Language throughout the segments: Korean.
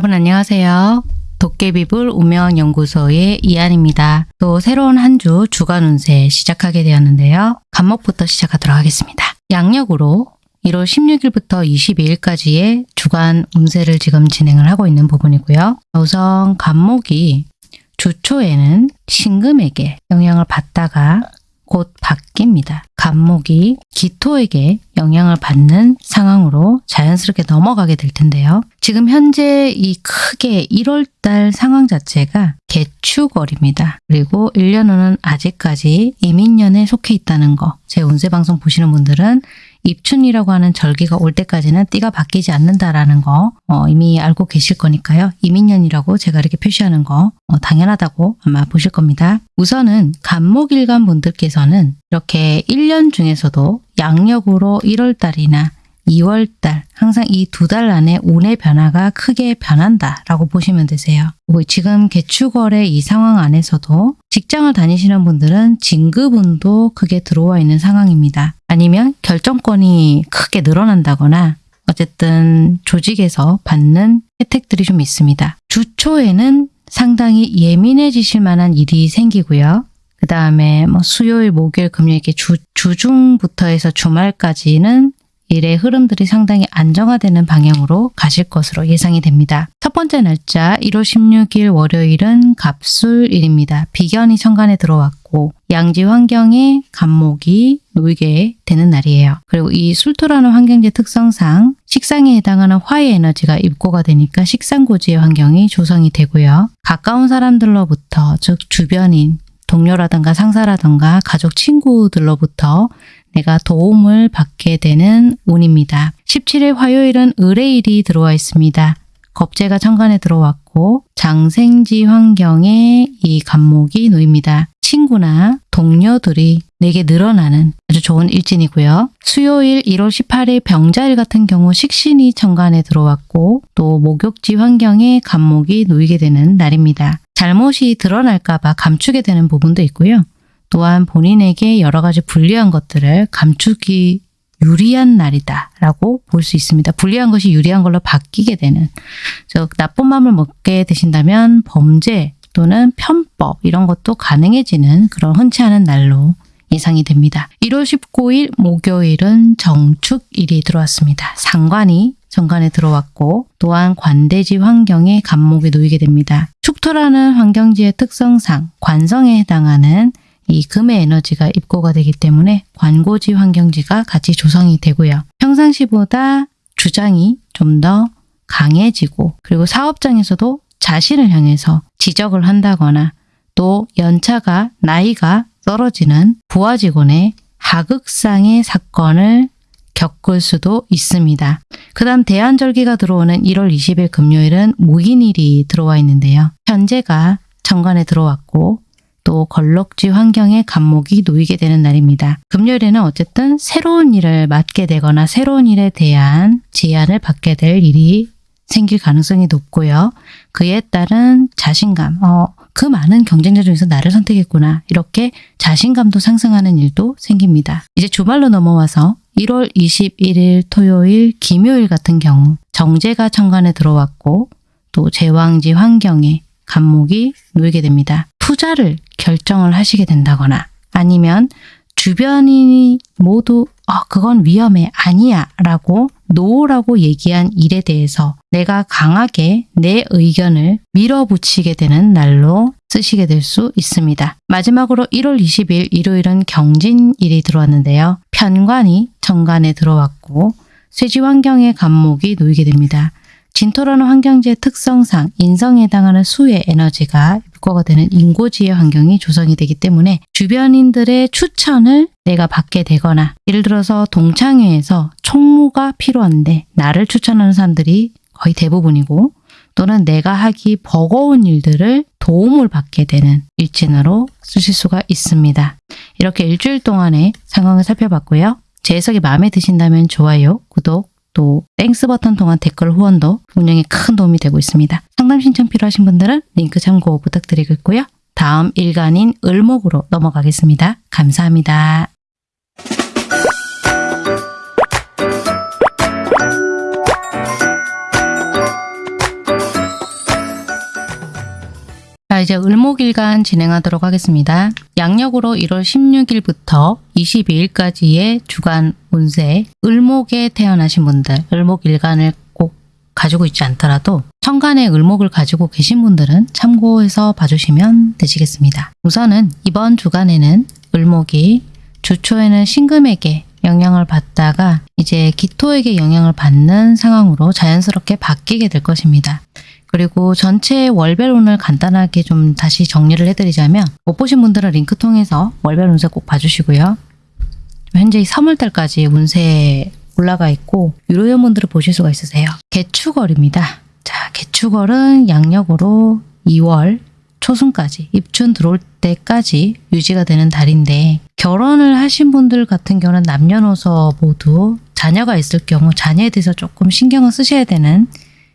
여러분 안녕하세요. 도깨비불 우명연구소의 이한입니다. 또 새로운 한 주 주간 운세 시작하게 되었는데요. 간목부터 시작하도록 하겠습니다. 양력으로 1월 16일부터 22일까지의 주간 운세를 지금 진행을 하고 있는 부분이고요. 우선 간목이 주초에는 신금에게 영향을 받다가 곧 바뀝니다. 간목이 기토에게 영향을 받는 상황으로 자연스럽게 넘어가게 될 텐데요. 지금 현재 이 크게 1월달 상황 자체가 개축월입니다. 그리고 1년 후는 아직까지 이민년에 속해 있다는 거. 제 운세 방송 보시는 분들은 입춘이라고 하는 절기가 올 때까지는 띠가 바뀌지 않는다라는 거 어, 이미 알고 계실 거니까요. 이민년이라고 제가 이렇게 표시하는 거 어, 당연하다고 아마 보실 겁니다. 우선은 간목일간 분들께서는 이렇게 1년 중에서도 양력으로 1월달이나 2월달 항상 이 두 달 안에 운의 변화가 크게 변한다라고 보시면 되세요. 그리고 지금 개축월의 이 상황 안에서도 직장을 다니시는 분들은 진급운도 크게 들어와 있는 상황입니다. 아니면 결정권이 크게 늘어난다거나 어쨌든 조직에서 받는 혜택들이 좀 있습니다. 주초에는 상당히 예민해지실 만한 일이 생기고요. 그 다음에 뭐 수요일, 목요일, 금요일 이렇게 주, 주중부터 해서 주말까지는 일의 흐름들이 상당히 안정화되는 방향으로 가실 것으로 예상이 됩니다. 첫 번째 날짜 1월 16일 월요일은 갑술일입니다. 비견이 천간에 들어왔고 양지 환경에 간목이 놓이게 되는 날이에요. 그리고 이 술토라는 환경지 특성상 식상에 해당하는 화의 에너지가 입고가 되니까 식상고지의 환경이 조성이 되고요. 가까운 사람들로부터 즉 주변인, 동료라든가 상사라든가 가족 친구들로부터 내가 도움을 받게 되는 운입니다. 17일 화요일은 의뢰일이 들어와 있습니다. 겁재가 천간에 들어왔고 장생지 환경에 이 간목이 놓입니다. 친구나 동료들이 내게 늘어나는 아주 좋은 일진이고요. 수요일 1월 18일 병자일 같은 경우 식신이 천간에 들어왔고 또 목욕지 환경에 간목이 놓이게 되는 날입니다. 잘못이 드러날까 봐 감추게 되는 부분도 있고요. 또한 본인에게 여러 가지 불리한 것들을 감추기 유리한 날이다 라고 볼 수 있습니다. 불리한 것이 유리한 걸로 바뀌게 되는 즉 나쁜 마음을 먹게 되신다면 범죄 또는 편법 이런 것도 가능해지는 그런 흔치 않은 날로 예상이 됩니다. 1월 19일 목요일은 정축일이 들어왔습니다. 상관이 정관에 들어왔고 또한 관대지 환경에 간목이 놓이게 됩니다. 축토라는 환경지의 특성상 관성에 해당하는 이 금의 에너지가 입고가 되기 때문에 관고지 환경지가 같이 조성이 되고요. 평상시보다 주장이 좀 더 강해지고 그리고 사업장에서도 자신을 향해서 지적을 한다거나 또 연차가 나이가 떨어지는 부하 직원의 하극상의 사건을 겪을 수도 있습니다. 그 다음 대한절기가 들어오는 1월 20일 금요일은 무인일이 들어와 있는데요. 현재가 정관에 들어왔고 또 걸럭지 환경에 감목이 놓이게 되는 날입니다. 금요일에는 어쨌든 새로운 일을 맡게 되거나 새로운 일에 대한 제안을 받게 될 일이 생길 가능성이 높고요. 그에 따른 자신감, 어, 그 많은 경쟁자 중에서 나를 선택했구나. 이렇게 자신감도 상승하는 일도 생깁니다. 이제 주말로 넘어와서 1월 21일 토요일, 김요일 같은 경우 정제가 천간에 들어왔고 또 제왕지 환경에 간목이 놓이게 됩니다. 투자를 결정을 하시게 된다거나 아니면 주변인이 모두 어, 그건 위험해 아니야 라고 노라고 얘기한 일에 대해서 내가 강하게 내 의견을 밀어붙이게 되는 날로 쓰시게 될 수 있습니다. 마지막으로 1월 20일 일요일은 경진일이 들어왔는데요. 편관이 정관에 들어왔고 쇠지 환경의 간목이 놓이게 됩니다. 진토라는 환경지의 특성상 인성에 해당하는 수의 에너지가 입고가 되는 인고지의 환경이 조성이 되기 때문에 주변인들의 추천을 내가 받게 되거나 예를 들어서 동창회에서 총무가 필요한데 나를 추천하는 사람들이 거의 대부분이고 또는 내가 하기 버거운 일들을 도움을 받게 되는 일진으로 쓰실 수가 있습니다. 이렇게 일주일 동안의 상황을 살펴봤고요. 제 해석이 마음에 드신다면 좋아요, 구독, 또 Thanks 버튼 통한 댓글 후원도 운영에 큰 도움이 되고 있습니다. 상담 신청 필요하신 분들은 링크 참고 부탁드리겠고요. 다음 일간인 을목으로 넘어가겠습니다. 감사합니다. 자, 이제 을목일간 진행하도록 하겠습니다. 양력으로 1월 16일부터 22일까지의 주간 운세, 을목에 태어나신 분들, 을목일간을 꼭 가지고 있지 않더라도 천간에 을목을 가지고 계신 분들은 참고해서 봐주시면 되시겠습니다. 우선은 이번 주간에는 을목이 주초에는 신금에게 영향을 받다가 이제 기토에게 영향을 받는 상황으로 자연스럽게 바뀌게 될 것입니다. 그리고 전체 월별운을 간단하게 좀 다시 정리를 해드리자면 못 보신 분들은 링크 통해서 월별 운세 꼭 봐주시고요. 현재 3월달까지 운세 올라가 있고 유료연분들을 보실 수가 있으세요. 개축월입니다. 자, 개축월은 양력으로 2월 초순까지 입춘 들어올 때까지 유지가 되는 달인데 결혼을 하신 분들 같은 경우는 남녀노소 모두 자녀가 있을 경우 자녀에 대해서 조금 신경을 쓰셔야 되는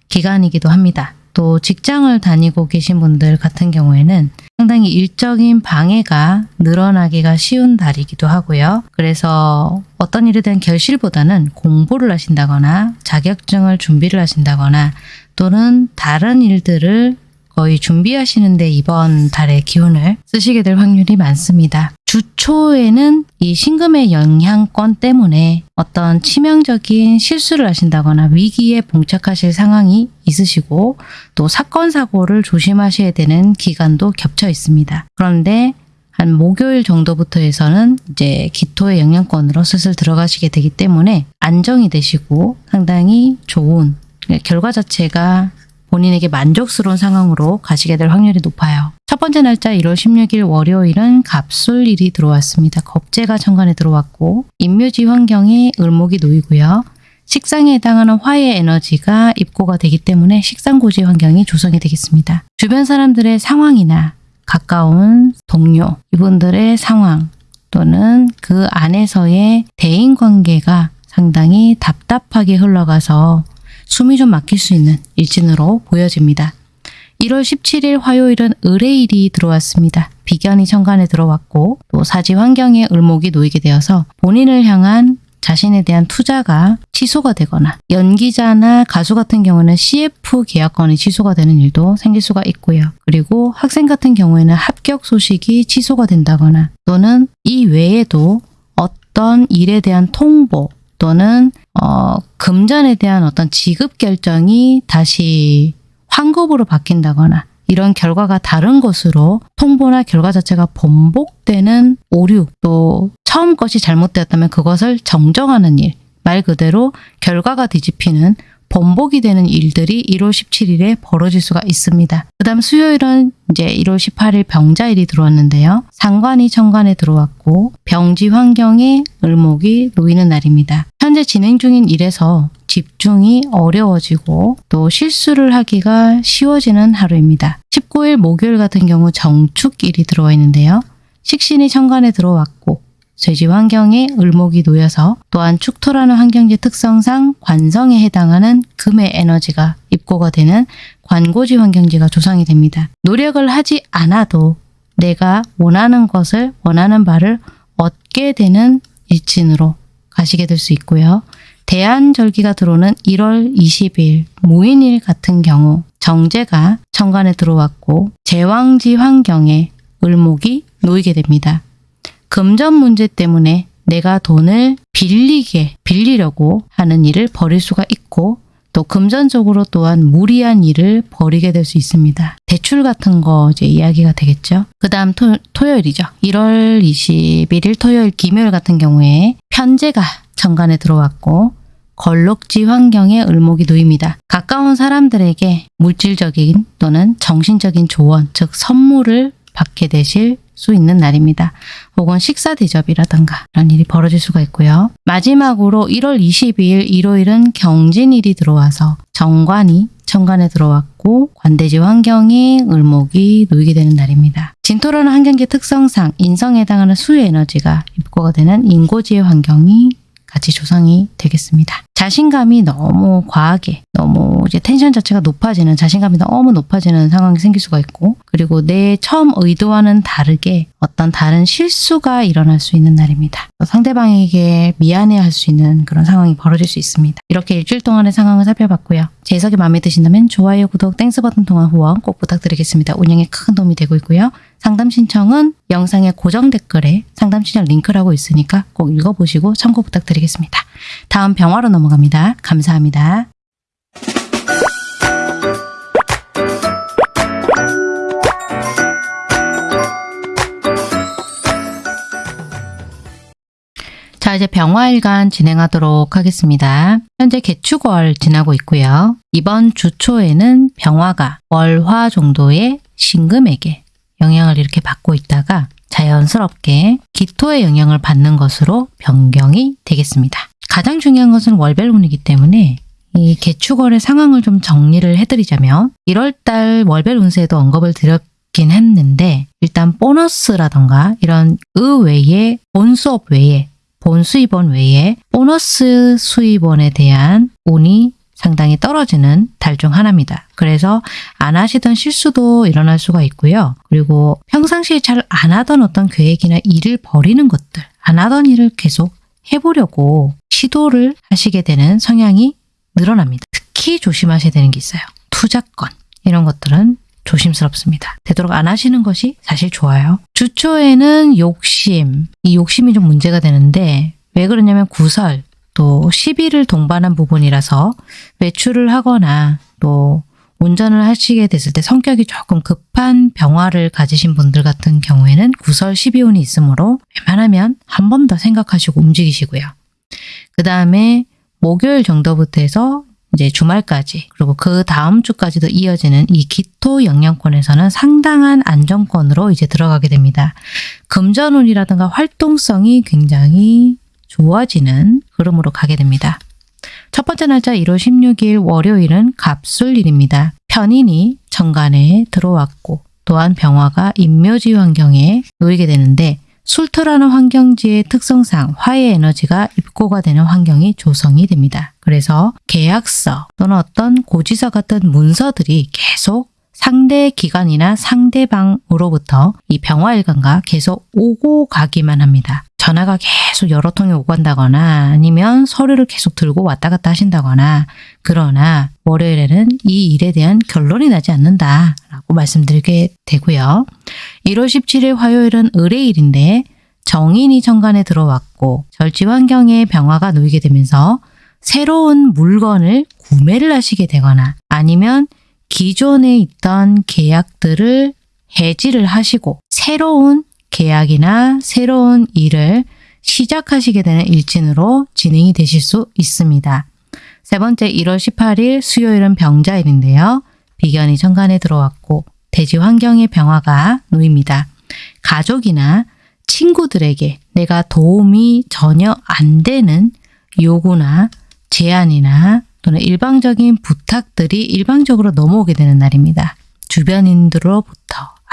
기간이기도 합니다. 또 직장을 다니고 계신 분들 같은 경우에는 상당히 일적인 방해가 늘어나기가 쉬운 달이기도 하고요. 그래서 어떤 일에 대한 결실보다는 공부를 하신다거나 자격증을 준비를 하신다거나 또는 다른 일들을 거의 준비하시는데 이번 달의 기운을 쓰시게 될 확률이 많습니다. 주초에는 이 신금의 영향권 때문에 어떤 치명적인 실수를 하신다거나 위기에 봉착하실 상황이 있으시고 또 사건 사고를 조심하셔야 되는 기간도 겹쳐 있습니다. 그런데 한 목요일 정도부터 해서는 이제 기토의 영향권으로 슬슬 들어가시게 되기 때문에 안정이 되시고 상당히 좋은 결과 자체가 본인에게 만족스러운 상황으로 가시게 될 확률이 높아요. 첫 번째 날짜 1월 16일 월요일은 갑술일이 들어왔습니다. 겁재가 천간에 들어왔고 인묘지 환경에 을목이 놓이고요. 식상에 해당하는 화의 에너지가 입고가 되기 때문에 식상고지 환경이 조성이 되겠습니다. 주변 사람들의 상황이나 가까운 동료, 이분들의 상황 또는 그 안에서의 대인관계가 상당히 답답하게 흘러가서 숨이 좀 막힐 수 있는 일진으로 보여집니다. 1월 17일 화요일은 을의일이 들어왔습니다. 비견이 천간에 들어왔고 또 사지 환경에 을목이 놓이게 되어서 본인을 향한 자신에 대한 투자가 취소가 되거나 연기자나 가수 같은 경우는 CF 계약건이 취소가 되는 일도 생길 수가 있고요. 그리고 학생 같은 경우에는 합격 소식이 취소가 된다거나 또는 이 외에도 어떤 일에 대한 통보 또는 어, 금전에 대한 어떤 지급 결정이 다시 환급으로 바뀐다거나 이런 결과가 다른 것으로 통보나 결과 자체가 번복되는 오류 또 처음 것이 잘못되었다면 그것을 정정하는 일 말 그대로 결과가 뒤집히는 번복이 되는 일들이 1월 17일에 벌어질 수가 있습니다. 그 다음 수요일은 이제 1월 18일 병자일이 들어왔는데요. 상관이 천간에 들어왔고 병지 환경에 을목이 놓이는 날입니다. 현재 진행 중인 일에서 집중이 어려워지고 또 실수를 하기가 쉬워지는 하루입니다. 19일 목요일 같은 경우 정축일이 들어와 있는데요. 식신이 천간에 들어왔고 쇠지 환경에 을목이 놓여서 또한 축토라는 환경지 특성상 관성에 해당하는 금의 에너지가 입고가 되는 관고지 환경지가 조성이 됩니다. 노력을 하지 않아도 내가 원하는 것을 원하는 바를 얻게 되는 일진으로 가시게 될 수 있고요. 대한절기가 들어오는 1월 20일 모인일 같은 경우 정제가 천간에 들어왔고 제왕지 환경에 을목이 놓이게 됩니다. 금전 문제 때문에 내가 돈을 빌리게 빌리려고 하는 일을 벌일 수가 있고 또 금전적으로 또한 무리한 일을 벌이게 될 수 있습니다. 대출 같은 거 이제 이야기가 되겠죠. 그 다음 토요일이죠. 1월 21일 토요일 김요일 같은 경우에 편제가 천간에 들어왔고 걸록지 환경에 을목이 놓입니다. 가까운 사람들에게 물질적인 또는 정신적인 조언, 즉 선물을 받게 되실 수 있는 날입니다. 혹은 식사 대접이라든가 이런 일이 벌어질 수가 있고요. 마지막으로 1월 22일 일요일은 경진일이 들어와서 정관이 천간에 들어왔고 관대지 환경에 을목이 놓이게 되는 날입니다. 진토라는 환경계 특성상 인성에 해당하는 수의 에너지가 입고가 되는 인고지의 환경이 같이 조성이 되겠습니다. 자신감이 너무 과하게 너무 이제 텐션 자체가 높아지는 자신감이 너무 높아지는 상황이 생길 수가 있고 그리고 내 처음 의도와는 다르게 어떤 다른 실수가 일어날 수 있는 날입니다. 상대방에게 미안해할 수 있는 그런 상황이 벌어질 수 있습니다. 이렇게 일주일 동안의 상황을 살펴봤고요. 제 해석이 마음에 드신다면 좋아요, 구독, Thanks 버튼 통한 후원 꼭 부탁드리겠습니다. 운영에 큰 도움이 되고 있고요. 상담 신청은 영상의 고정 댓글에 상담 신청 링크라고 있으니까 꼭 읽어보시고 참고 부탁드리겠습니다. 다음 병화로 넘어갑니다. 감사합니다. 자, 이제 병화일간 진행하도록 하겠습니다. 현재 개축월 지나고 있고요. 이번 주 초에는 병화가 월화 정도의 신금에게 영향을 이렇게 받고 있다가 자연스럽게 기토의 영향을 받는 것으로 변경이 되겠습니다. 가장 중요한 것은 월별운이기 때문에 이 개축월의 상황을 좀 정리를 해드리자면 1월달 월별 운세에도 언급을 드렸긴 했는데 일단 보너스라던가 이런 의외의 본수업 외에 본 수입원 외에 보너스 수입원에 대한 운이 상당히 떨어지는 달 중 하나입니다. 그래서 안 하시던 실수도 일어날 수가 있고요. 그리고 평상시에 잘 안 하던 어떤 계획이나 일을 버리는 것들, 안 하던 일을 계속 해보려고 시도를 하시게 되는 성향이 늘어납니다. 특히 조심하셔야 되는 게 있어요. 투자권 이런 것들은 조심스럽습니다. 되도록 안 하시는 것이 사실 좋아요. 주초에는 욕심, 이 욕심이 좀 문제가 되는데 왜 그러냐면 구설, 또 시비를 동반한 부분이라서 외출을 하거나 또 운전을 하시게 됐을 때 성격이 조금 급한 병화를 가지신 분들 같은 경우에는 구설 시비운이 있으므로 웬만하면 한 번 더 생각하시고 움직이시고요. 그 다음에 목요일 정도부터 해서 이제 주말까지 그리고 그 다음 주까지도 이어지는 이 기토 영향권에서는 상당한 안정권으로 이제 들어가게 됩니다. 금전운이라든가 활동성이 굉장히 좋아지는 흐름으로 가게 됩니다. 첫 번째 날짜 1월 16일 월요일은 갑술일입니다. 편인이 정관에 들어왔고 또한 병화가 인묘지 환경에 놓이게 되는데 술토라는 환경지의 특성상 화의 에너지가 입고가 되는 환경이 조성이 됩니다. 그래서 계약서 또는 어떤 고지서 같은 문서들이 계속 상대 기관이나 상대방으로부터 이 병화일관과 계속 오고 가기만 합니다. 전화가 계속 여러 통이 오고 간다거나 아니면 서류를 계속 들고 왔다 갔다 하신다거나 그러나 월요일에는 이 일에 대한 결론이 나지 않는다라고 말씀드리게 되고요. 1월 17일 화요일은 의뢰일인데 정인이 정관에 들어왔고 절지 환경에 병화가 놓이게 되면서 새로운 물건을 구매를 하시게 되거나 아니면 기존에 있던 계약들을 해지를 하시고 새로운 계약이나 새로운 일을 시작하시게 되는 일진으로 진행이 되실 수 있습니다. 세 번째 1월 18일 수요일은 병자일인데요. 비견이 천간에 들어왔고 대지 환경의 병화가 놓입니다. 가족이나 친구들에게 내가 도움이 전혀 안 되는 요구나 제안이나 또는 일방적인 부탁들이 일방적으로 넘어오게 되는 날입니다. 주변인들로부터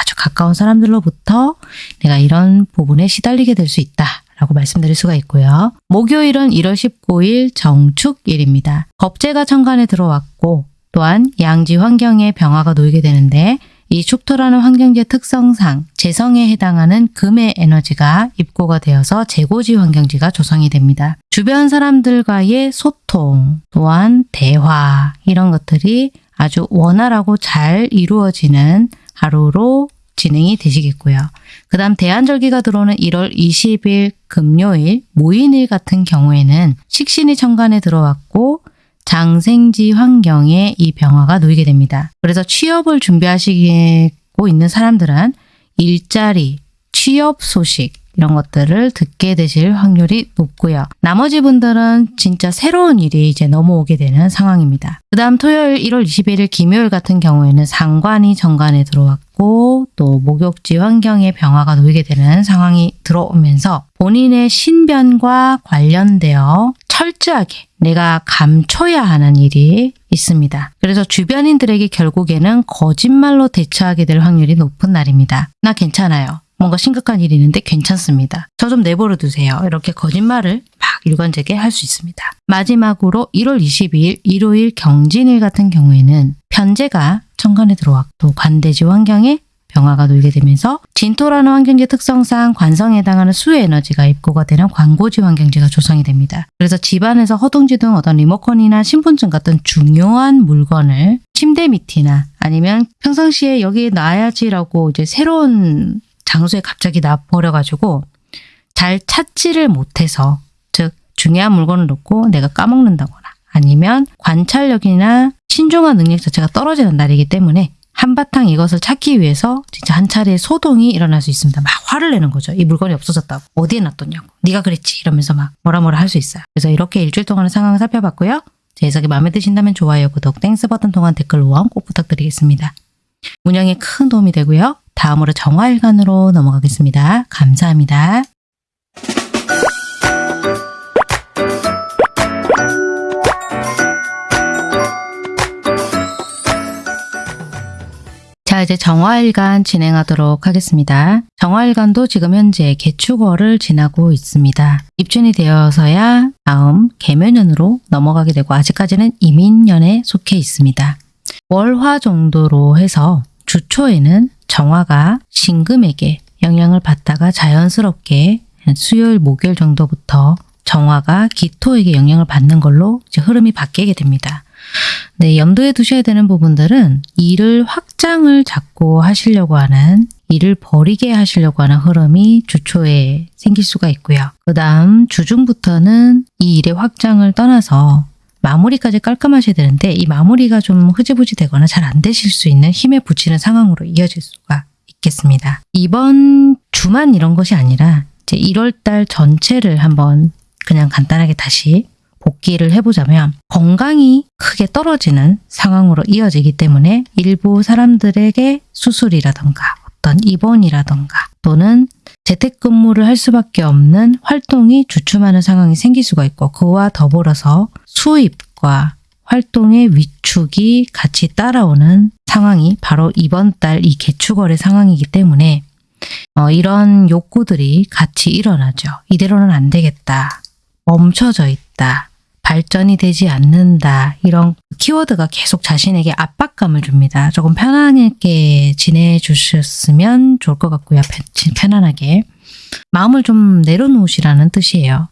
아주 가까운 사람들로부터 내가 이런 부분에 시달리게 될 수 있다. 라고 말씀드릴 수가 있고요. 목요일은 1월 19일 정축일입니다. 겁재가 천간에 들어왔고 또한 양지 환경에 병화가 놓이게 되는데 이 축토라는 환경지의 특성상 재성에 해당하는 금의 에너지가 입고가 되어서 재고지 환경지가 조성이 됩니다. 주변 사람들과의 소통, 또한 대화 이런 것들이 아주 원활하고 잘 이루어지는 하루로 진행이 되시겠고요. 그 다음 대한절기가 들어오는 1월 20일 금요일 모인일 같은 경우에는 식신이 천간에 들어왔고 장생지 환경에 이 병화가 놓이게 됩니다. 그래서 취업을 준비하시고 있는 사람들은 일자리, 취업 소식 이런 것들을 듣게 되실 확률이 높고요. 나머지 분들은 진짜 새로운 일이 이제 넘어오게 되는 상황입니다. 그 다음 토요일 1월 21일 김요일 같은 경우에는 상관이 정관에 들어왔고 또 목욕지 환경에 병화가 놓이게 되는 상황이 들어오면서 본인의 신변과 관련되어 철저하게 내가 감춰야 하는 일이 있습니다. 그래서 주변인들에게 결국에는 거짓말로 대처하게 될 확률이 높은 날입니다. 나 괜찮아요. 뭔가 심각한 일이 있는데 괜찮습니다. 저 좀 내버려 두세요. 이렇게 거짓말을 막 일관되게 할 수 있습니다. 마지막으로 1월 22일 일요일 경진일 같은 경우에는 편제가 천간에 들어왔고 관대지 환경에 병화가 놓이게 되면서 진토라는 환경지 특성상 관성에 해당하는 수의 에너지가 입고가 되는 광고지 환경지가 조성이 됩니다. 그래서 집안에서 허둥지 등 어떤 리모컨이나 신분증 같은 중요한 물건을 침대 밑이나 아니면 평상시에 여기 놔야지라고 이제 새로운 장소에 갑자기 놔 버려가지고 잘 찾지를 못해서 즉 중요한 물건을 놓고 내가 까먹는다거나 아니면 관찰력이나 신중한 능력 자체가 떨어지는 날이기 때문에 한바탕 이것을 찾기 위해서 진짜 한 차례 소동이 일어날 수 있습니다. 막 화를 내는 거죠. 이 물건이 없어졌다고. 어디에 놔뒀냐고. 네가 그랬지. 이러면서 막 뭐라 뭐라 할 수 있어요. 그래서 이렇게 일주일 동안의 상황을 살펴봤고요. 제 해석이 마음에 드신다면 좋아요, 구독, Thanks 버튼 통한 댓글 후원 꼭 부탁드리겠습니다. 운영에 큰 도움이 되고요. 다음으로 정화일간으로 넘어가겠습니다. 감사합니다. 자, 이제 정화일간 진행하도록 하겠습니다. 정화일간도 지금 현재 개축월을 지나고 있습니다. 입춘이 되어서야 다음 개묘년으로 넘어가게 되고 아직까지는 이민년에 속해 있습니다. 월화 정도로 해서 주초에는 정화가 신금에게 영향을 받다가 자연스럽게 수요일, 목요일 정도부터 정화가 기토에게 영향을 받는 걸로 흐름이 바뀌게 됩니다. 네, 염두에 두셔야 되는 부분들은 일을 확장을 자꾸 하시려고 하는 일을 버리게 하시려고 하는 흐름이 주초에 생길 수가 있고요. 그 다음 주중부터는 이 일의 확장을 떠나서 마무리까지 깔끔하셔야 되는데 이 마무리가 좀 흐지부지 되거나 잘 안 되실 수 있는 힘에 부치는 상황으로 이어질 수가 있겠습니다. 이번 주만 이런 것이 아니라 이제 1월달 전체를 한번 그냥 간단하게 다시 복귀를 해보자면 건강이 크게 떨어지는 상황으로 이어지기 때문에 일부 사람들에게 수술이라던가 어떤 입원이라던가 또는 재택근무를 할 수밖에 없는 활동이 주춤하는 상황이 생길 수가 있고 그와 더불어서 수입과 활동의 위축이 같이 따라오는 상황이 바로 이번 달 이 개축월의 상황이기 때문에 어, 이런 욕구들이 같이 일어나죠. 이대로는 안 되겠다. 멈춰져 있다. 발전이 되지 않는다. 이런 키워드가 계속 자신에게 압박감을 줍니다. 조금 편안하게 지내 주셨으면 좋을 것 같고요. 편- 편안하게. 마음을 좀 내려놓으시라는 뜻이에요.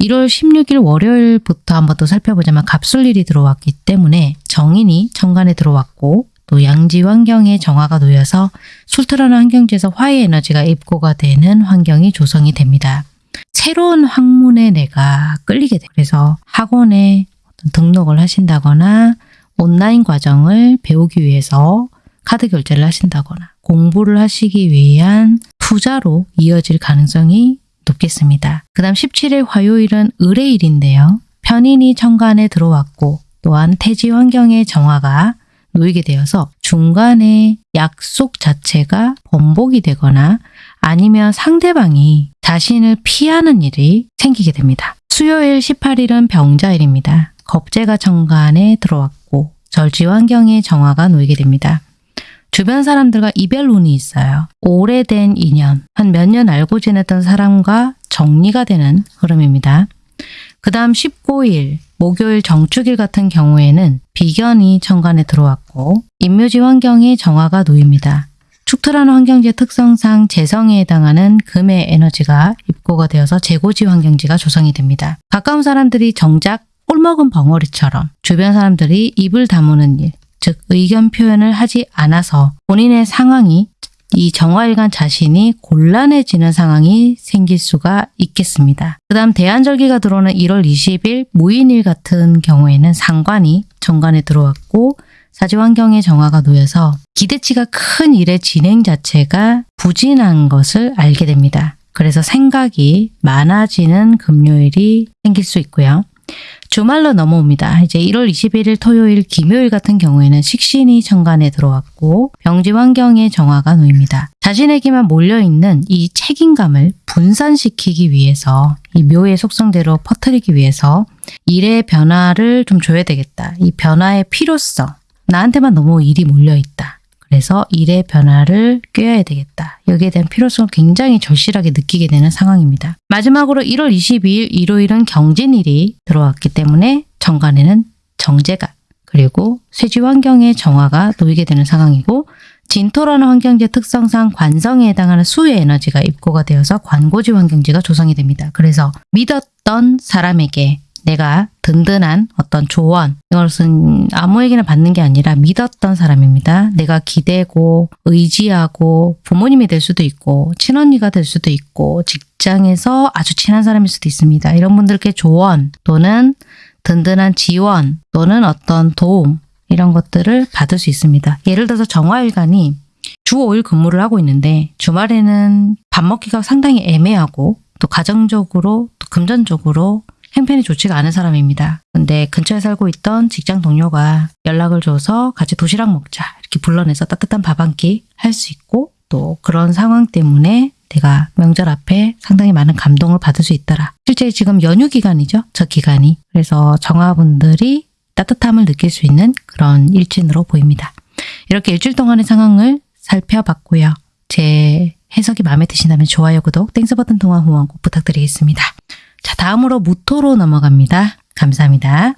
1월 16일 월요일부터 한번 또 살펴보자면 갑술일이 들어왔기 때문에 정인이 정관에 들어왔고 또 양지 환경에 정화가 놓여서 술틀하는 환경지에서 화의 에너지가 입고가 되는 환경이 조성이 됩니다. 새로운 학문에 내가 끌리게 돼. 그래서 학원에 등록을 하신다거나 온라인 과정을 배우기 위해서 카드 결제를 하신다거나 공부를 하시기 위한 투자로 이어질 가능성이 높겠습니다. 그 다음 17일 화요일은 의뢰일인데요. 편인이 천간에 들어왔고 또한 태지 환경의 정화가 놓이게 되어서 중간에 약속 자체가 번복이 되거나 아니면 상대방이 자신을 피하는 일이 생기게 됩니다. 수요일 18일은 병자일입니다. 겁재가 정관에 들어왔고 절지 환경의 정화가 놓이게 됩니다. 주변 사람들과 이별 운이 있어요. 오래된 인연, 한 몇 년 알고 지냈던 사람과 정리가 되는 흐름입니다. 그 다음 19일, 목요일 정축일 같은 경우에는 비견이 천간에 들어왔고 인묘지 환경에 정화가 놓입니다. 축토라는 환경지의 특성상 재성에 해당하는 금의 에너지가 입고가 되어서 재고지 환경지가 조성이 됩니다. 가까운 사람들이 정작 꼴먹은 벙어리처럼 주변 사람들이 입을 다무는 일, 즉 의견 표현을 하지 않아서 본인의 상황이 이 정화일간 자신이 곤란해지는 상황이 생길 수가 있겠습니다. 그 다음 대한절기가 들어오는 1월 20일 무인일 같은 경우에는 상관이 정관에 들어왔고 사지환경의 정화가 놓여서 기대치가 큰 일의 진행 자체가 부진한 것을 알게 됩니다. 그래서 생각이 많아지는 금요일이 생길 수 있고요. 주말로 넘어옵니다. 이제 1월 21일 토요일 김요일 같은 경우에는 식신이 천간에 들어왔고 병지 환경의 정화가 놓입니다. 자신에게만 몰려있는 이 책임감을 분산시키기 위해서 이 묘의 속성대로 퍼뜨리기 위해서 일의 변화를 좀 줘야 되겠다. 이 변화의 필요성. 나한테만 너무 일이 몰려있다. 그래서 일의 변화를 꾀어야 되겠다. 여기에 대한 필요성을 굉장히 절실하게 느끼게 되는 상황입니다. 마지막으로 1월 22일 일요일은 경진일이 들어왔기 때문에 정관에는 정제가 그리고 쇠지 환경의 정화가 놓이게 되는 상황이고 진토라는 환경지의 특성상 관성에 해당하는 수의 에너지가 입고가 되어서 관고지 환경지가 조성이 됩니다. 그래서 믿었던 사람에게 내가 든든한 어떤 조언 이것은 아무에게나 받는 게 아니라 믿었던 사람입니다. 내가 기대고 의지하고 부모님이 될 수도 있고 친언니가 될 수도 있고 직장에서 아주 친한 사람일 수도 있습니다. 이런 분들께 조언 또는 든든한 지원 또는 어떤 도움 이런 것들을 받을 수 있습니다. 예를 들어서 정화일간이 주 5일 근무를 하고 있는데 주말에는 밥 먹기가 상당히 애매하고 또 가정적으로 또 금전적으로 행편이 좋지가 않은 사람입니다. 근데 근처에 살고 있던 직장 동료가 연락을 줘서 같이 도시락 먹자 이렇게 불러내서 따뜻한 밥 한 끼 할 수 있고 또 그런 상황 때문에 내가 명절 앞에 상당히 많은 감동을 받을 수 있더라. 실제 지금 연휴 기간이죠. 저 기간이. 그래서 정화분들이 따뜻함을 느낄 수 있는 그런 일진으로 보입니다. 이렇게 일주일 동안의 상황을 살펴봤고요. 제 해석이 마음에 드신다면 좋아요, 구독, Thanks 버튼 통한 후원 꼭 부탁드리겠습니다. 자, 다음으로 무토로 넘어갑니다. 감사합니다.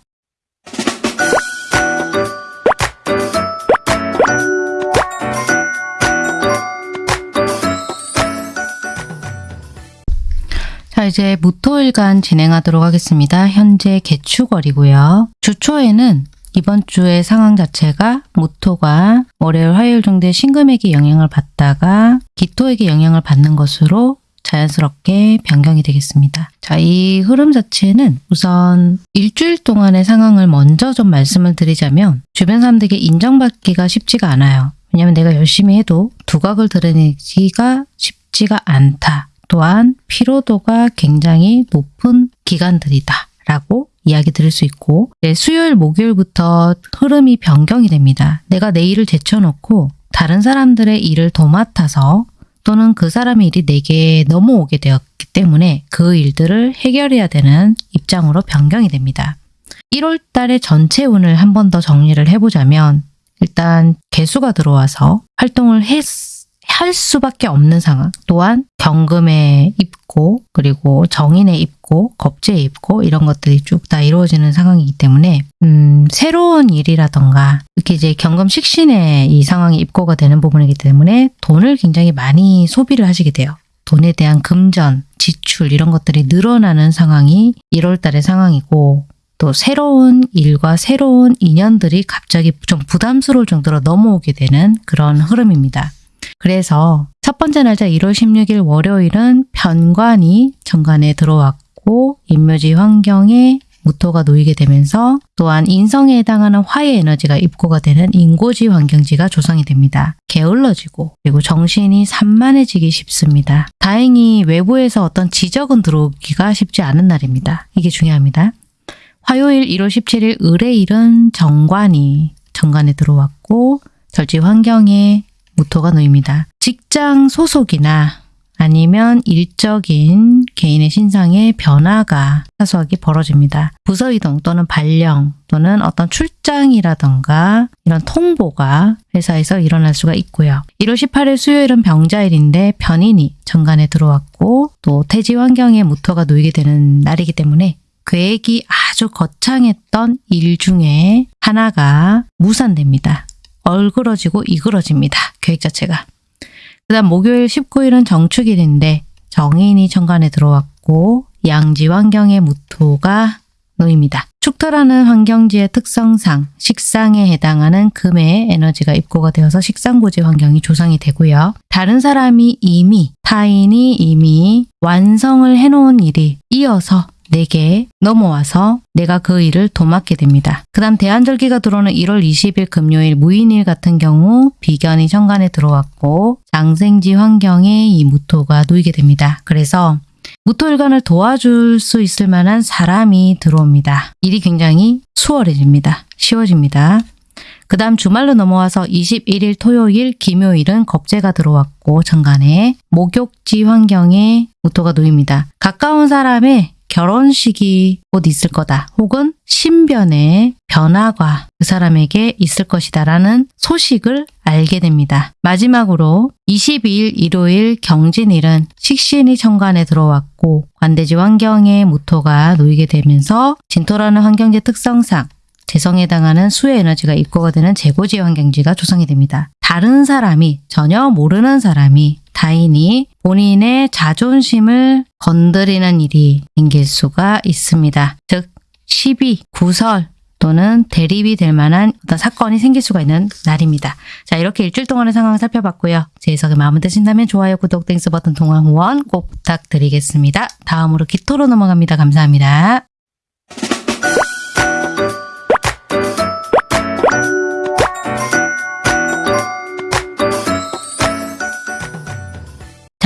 자, 이제 무토일간 진행하도록 하겠습니다. 현재 계축월이고요. 주초에는 이번 주의 상황 자체가 무토가 월요일, 화요일 정도의 신금에게 영향을 받다가 기토에게 영향을 받는 것으로 자연스럽게 변경이 되겠습니다. 자, 이 흐름 자체는 우선 일주일 동안의 상황을 먼저 좀 말씀을 드리자면 주변 사람들에게 인정받기가 쉽지가 않아요. 왜냐하면 내가 열심히 해도 두각을 드러내기가 쉽지가 않다. 또한 피로도가 굉장히 높은 기간들이다. 라고 이야기 들을 수 있고 네, 수요일, 목요일부터 흐름이 변경이 됩니다. 내가 내 일을 제쳐놓고 다른 사람들의 일을 도맡아서 또는 그 사람의 일이 내게 넘어오게 되었기 때문에 그 일들을 해결해야 되는 입장으로 변경이 됩니다. 1월 달의 전체 운을 한 번 더 정리를 해보자면 일단 개수가 들어와서 활동을 했, 할 수밖에 없는 상황 또한 경금에 입고 그리고 정인에 입고 겁제에 입고 이런 것들이 쭉 다 이루어지는 상황이기 때문에 음, 새로운 일이라던가 이렇게 이제 경금 식신에 이 상황이 입고가 되는 부분이기 때문에 돈을 굉장히 많이 소비를 하시게 돼요. 돈에 대한 금전, 지출 이런 것들이 늘어나는 상황이 1월 달의 상황이고 또 새로운 일과 새로운 인연들이 갑자기 좀 부담스러울 정도로 넘어오게 되는 그런 흐름입니다. 그래서 첫 번째 날짜 1월 16일 월요일은 편관이 정관에 들어왔고 인묘지 환경에 무토가 놓이게 되면서 또한 인성에 해당하는 화의 에너지가 입고가 되는 인고지 환경지가 조성이 됩니다. 게을러지고 그리고 정신이 산만해지기 쉽습니다. 다행히 외부에서 어떤 지적은 들어오기가 쉽지 않은 날입니다. 이게 중요합니다. 화요일 1월 17일 을의일은 정관이 정관에 들어왔고 절지 환경에 무토가 놓입니다. 직장 소속이나 아니면 일적인 개인의 신상의 변화가 사소하게 벌어집니다. 부서 이동 또는 발령 또는 어떤 출장이라던가 이런 통보가 회사에서 일어날 수가 있고요. 1월 18일 수요일은 병자일인데 변인이 정관에 들어왔고 또 태지 환경에 무토가 놓이게 되는 날이기 때문에 계획이 아주 거창했던 일 중에 하나가 무산됩니다. 얼그러지고 이그러집니다. 계획 자체가. 그 다음 목요일 19일은 정축일인데 정인이 천간에 들어왔고 양지 환경의 무토가 놓입니다. 축토라는 환경지의 특성상 식상에 해당하는 금의 에너지가 입고가 되어서 식상고지 환경이 조성이 되고요. 다른 사람이 이미 타인이 이미 완성을 해놓은 일이 이어서 내게 넘어와서 내가 그 일을 도맡게 됩니다. 그 다음 대한절기가 들어오는 1월 20일 금요일 무인일 같은 경우 비견이 천간에 들어왔고 장생지 환경에 이 무토가 놓이게 됩니다. 그래서 무토일간을 도와줄 수 있을 만한 사람이 들어옵니다. 일이 굉장히 수월해집니다. 쉬워집니다. 그 다음 주말로 넘어와서 21일 토요일, 김요일은 겁재가 들어왔고 천간에 목욕지 환경에 무토가 놓입니다. 가까운 사람의 결혼식이 곧 있을 거다. 혹은 신변의 변화가 그 사람에게 있을 것이다 라는 소식을 알게 됩니다. 마지막으로 22일 일요일 경진일은 식신이 천간에 들어왔고 관대지 환경에 무토가 놓이게 되면서 진토라는 환경지 특성상 재성에 해당하는 수의 에너지가 입고가 되는 재고지 환경지가 조성이 됩니다. 다른 사람이 전혀 모르는 사람이 타인이 본인의 자존심을 건드리는 일이 생길 수가 있습니다. 즉 시비, 구설 또는 대립이 될 만한 어떤 사건이 생길 수가 있는 날입니다. 자 이렇게 일주일 동안의 상황을 살펴봤고요. 제 해석이 마음에 드신다면 좋아요, 구독, Thanks 버튼 통한 후원 꼭 부탁드리겠습니다. 다음으로 기토로 넘어갑니다. 감사합니다.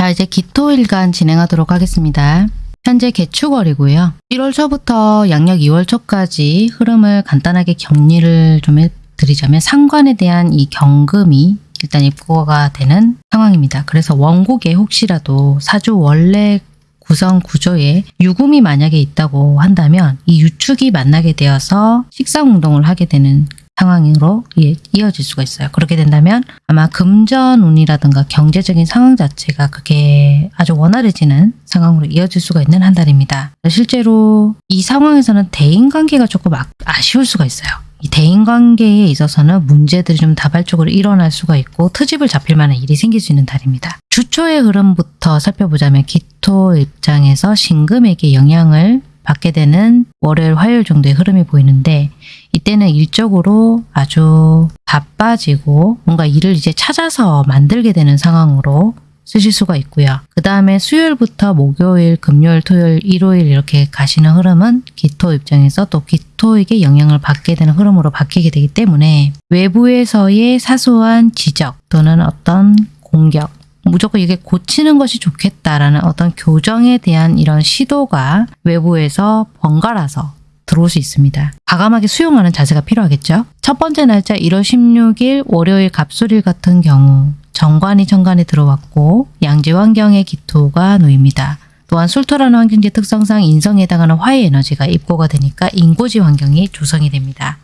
자 이제 기토일간 진행하도록 하겠습니다. 현재 계축월이고요. 1월 초부터 양력 2월 초까지 흐름을 간단하게 정리를 좀 해드리자면 상관에 대한 이 경금이 일단 입고가 되는 상황입니다. 그래서 원곡에 혹시라도 사주 원래 구성 구조에 유금이 만약에 있다고 한다면 이 유축이 만나게 되어서 식상 운동을 하게 되는 상황으로 이- 이어질 수가 있어요. 그렇게 된다면 아마 금전운이라든가 경제적인 상황 자체가 그게 아주 원활해지는 상황으로 이어질 수가 있는 한 달입니다. 실제로 이 상황에서는 대인관계가 조금 아, 아쉬울 수가 있어요. 이 대인관계에 있어서는 문제들이 좀 다발적으로 일어날 수가 있고 트집을 잡힐 만한 일이 생길 수 있는 달입니다. 주초의 흐름부터 살펴보자면 기토 입장에서 신금에게 영향을 받게 되는 월요일, 화요일 정도의 흐름이 보이는데 이때는 일적으로 아주 바빠지고 뭔가 일을 이제 찾아서 만들게 되는 상황으로 쓰실 수가 있고요. 그 다음에 수요일부터 목요일, 금요일, 토요일, 일요일 이렇게 가시는 흐름은 기토 입장에서 또 기토에게 영향을 받게 되는 흐름으로 바뀌게 되기 때문에 외부에서의 사소한 지적 또는 어떤 공격 무조건 이게 고치는 것이 좋겠다라는 어떤 교정에 대한 이런 시도가 외부에서 번갈아서 들어올 수 있습니다. 과감하게 수용하는 자세가 필요하겠죠. 첫 번째 날짜 1월 16일 월요일 갑술일 같은 경우 정관이 정관에 들어왔고 양지 환경의 기토가 놓입니다. 또한 술토라는 환경지 특성상 인성에 해당하는 화의 에너지가 입고가 되니까 인고지 환경이 조성이 됩니다.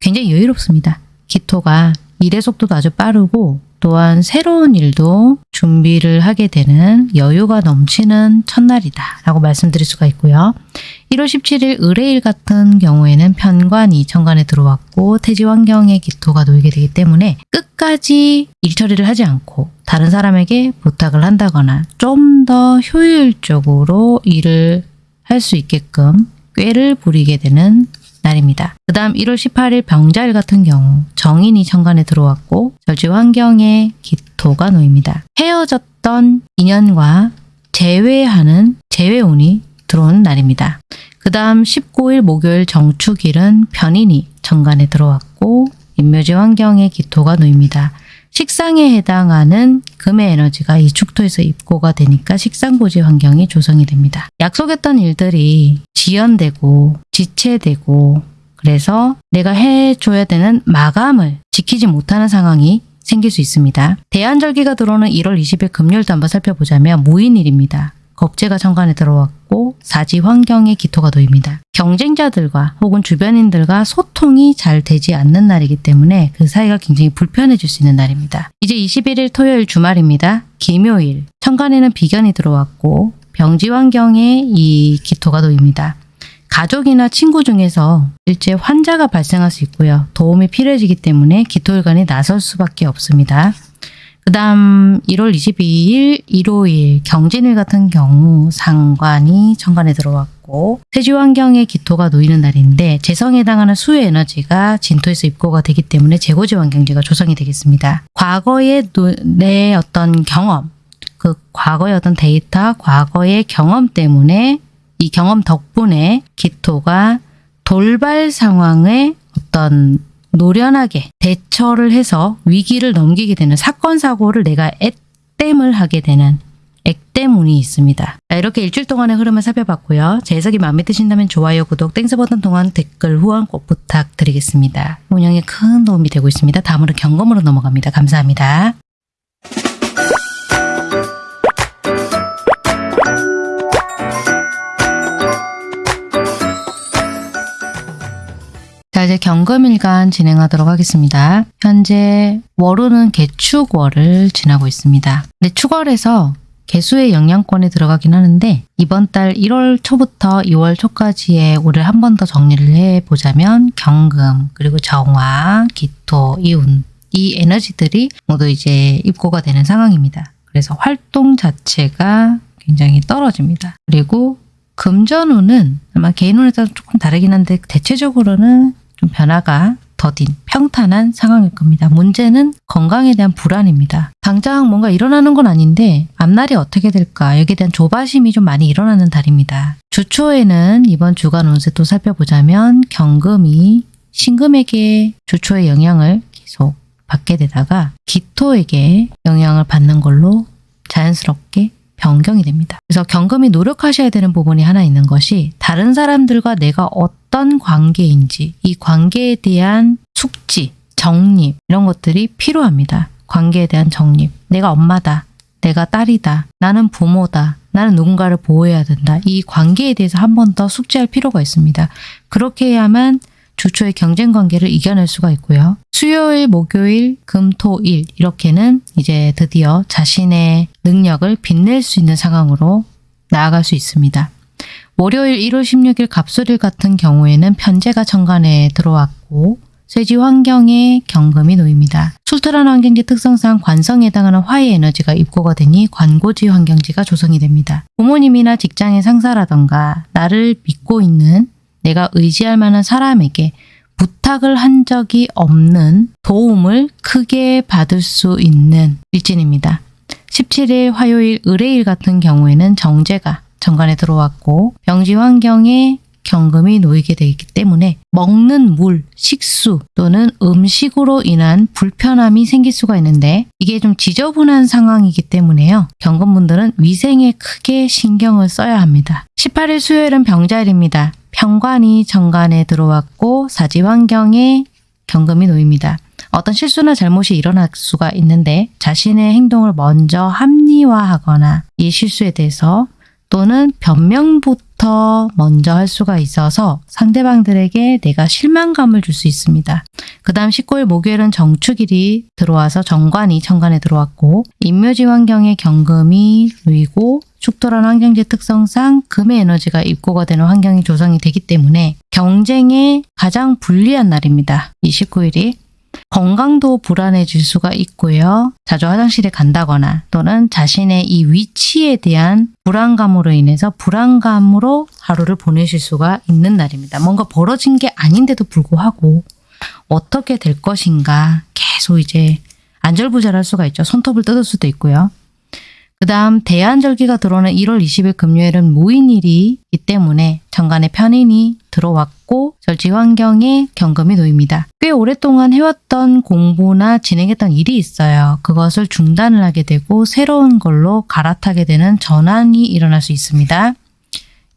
굉장히 여유롭습니다. 기토가 일의 속도도 아주 빠르고 또한 새로운 일도 준비를 하게 되는 여유가 넘치는 첫날이다 라고 말씀드릴 수가 있고요. 1월 17일 의뢰일 같은 경우에는 편관이 천간에 들어왔고 태지 환경에 기토가 놓이게 되기 때문에 끝까지 일 처리를 하지 않고 다른 사람에게 부탁을 한다거나 좀 더 효율적으로 일을 할 수 있게끔 꾀를 부리게 되는 날입니다. 그 다음 1월 18일 병자일 같은 경우 정인이 천간에 들어왔고 절지 환경에 기토가 놓입니다. 헤어졌던 인연과 재회하는 재회운이 들어온 날입니다. 그 다음 19일 목요일 정축일은 변인이 정관에 들어왔고 인묘지 환경에 기토가 놓입니다. 식상에 해당하는 금의 에너지가 이 축토에서 입고가 되니까 식상고지 환경이 조성이 됩니다. 약속했던 일들이 지연되고 지체되고 그래서 내가 해줘야 되는 마감을 지키지 못하는 상황이 생길 수 있습니다. 대한절기가 들어오는 1월 20일 금요일도 한번 살펴보자면 무인일입니다. 겁재가 천간에 들어왔고 사지 환경에 기토가 놓입니다. 경쟁자들과 혹은 주변인들과 소통이 잘 되지 않는 날이기 때문에 그 사이가 굉장히 불편해질 수 있는 날입니다. 이제 21일 토요일 주말입니다. 김요일 천간에는 비견이 들어왔고 병지 환경에 이 기토가 놓입니다. 가족이나 친구 중에서 일제 환자가 발생할 수 있고요. 도움이 필요해지기 때문에 기토일간이 나설 수밖에 없습니다. 그 다음 1월 22일 일요일 경진일 같은 경우 상관이 천간에 들어왔고 세지 환경에 기토가 놓이는 날인데 재성에 해당하는 수의 에너지가 진토에서 입고가 되기 때문에 재고지 환경지가 조성이 되겠습니다. 과거의 노- 내 어떤 경험 그 과거의 어떤 데이터, 과거의 경험 때문에 이 경험 덕분에 기토가 돌발 상황에 어떤 노련하게 대처를 해서 위기를 넘기게 되는 사건 사고를 내가 액땜을 하게 되는 액땜운이 있습니다. 자, 이렇게 일주일 동안의 흐름을 살펴봤고요. 제 해석이 마음에 드신다면 좋아요, 구독, Thanks 버튼 통한 댓글 후원 꼭 부탁드리겠습니다. 운영에 큰 도움이 되고 있습니다. 다음으로 경금으로 넘어갑니다. 감사합니다. 자 이제 경금일간 진행하도록 하겠습니다. 현재 월호는 개축월을 지나고 있습니다. 근데 축월에서 개수의 영향권에 들어가긴 하는데 이번 달 1월 초부터 2월 초까지의 올해 한번 더 정리를 해보자면 경금 그리고 정화, 기토, 이운 이 에너지들이 모두 이제 입고가 되는 상황입니다. 그래서 활동 자체가 굉장히 떨어집니다. 그리고 금전운은 아마 개인운에 따라 조금 다르긴 한데 대체적으로는 좀 변화가 더딘 평탄한 상황일 겁니다. 문제는 건강에 대한 불안입니다. 당장 뭔가 일어나는 건 아닌데 앞날이 어떻게 될까 여기에 대한 조바심이 좀 많이 일어나는 달입니다. 주초에는 이번 주간 운세 또 살펴보자면 경금이 신금에게 주초의 영향을 계속 받게 되다가 기토에게 영향을 받는 걸로 자연스럽게 변경이 됩니다. 그래서 경금이 노력하셔야 되는 부분이 하나 있는 것이 다른 사람들과 내가 어떤 관계인지 이 관계에 대한 숙지, 정립 이런 것들이 필요합니다. 관계에 대한 정립. 내가 엄마다. 내가 딸이다. 나는 부모다. 나는 누군가를 보호해야 된다. 이 관계에 대해서 한 번 더 숙지할 필요가 있습니다. 그렇게 해야만 주초의 경쟁 관계를 이겨낼 수가 있고요. 수요일, 목요일, 금, 토, 일 이렇게는 이제 드디어 자신의 능력을 빛낼 수 있는 상황으로 나아갈 수 있습니다. 월요일 1월 16일 갑술일 같은 경우에는 편제가 정관에 들어왔고 쇠지 환경에 경금이 놓입니다. 술토란 환경지 특성상 관성에 해당하는 화의 에너지가 입고가 되니 관고지 환경지가 조성이 됩니다. 부모님이나 직장의 상사라던가 나를 믿고 있는 내가 의지할 만한 사람에게 부탁을 한 적이 없는 도움을 크게 받을 수 있는 일진입니다. 17일 화요일 의뢰일 같은 경우에는 정제가 정관에 들어왔고 병지 환경에 경금이 놓이게 되기 때문에 먹는 물, 식수 또는 음식으로 인한 불편함이 생길 수가 있는데 이게 좀 지저분한 상황이기 때문에요. 경금분들은 위생에 크게 신경을 써야 합니다. 18일 수요일은 병자일입니다. 평관이 정관에 들어왔고 사지 환경에 경금이 놓입니다. 어떤 실수나 잘못이 일어날 수가 있는데 자신의 행동을 먼저 합리화하거나 이 실수에 대해서 또는 변명부터 먼저 할 수가 있어서 상대방들에게 내가 실망감을 줄 수 있습니다. 그 다음 19일 목요일은 정축일이 들어와서 정관이 정관에 들어왔고 인묘지 환경에 경금이 놓이고 축토란 환경지 특성상 금의 에너지가 입고가 되는 환경이 조성이 되기 때문에 경쟁에 가장 불리한 날입니다. 이 19일이 건강도 불안해질 수가 있고요. 자주 화장실에 간다거나 또는 자신의 이 위치에 대한 불안감으로 인해서 불안감으로 하루를 보내실 수가 있는 날입니다. 뭔가 벌어진 게 아닌데도 불구하고 어떻게 될 것인가 계속 이제 안절부절할 수가 있죠. 손톱을 뜯을 수도 있고요. 그 다음 대안절기가 들어오는 1월 20일 금요일은 무인일이기 때문에 정관에 편인이 들어왔고 절지 환경에 경금이 놓입니다. 꽤 오랫동안 해왔던 공부나 진행했던 일이 있어요. 그것을 중단을 하게 되고 새로운 걸로 갈아타게 되는 전환이 일어날 수 있습니다.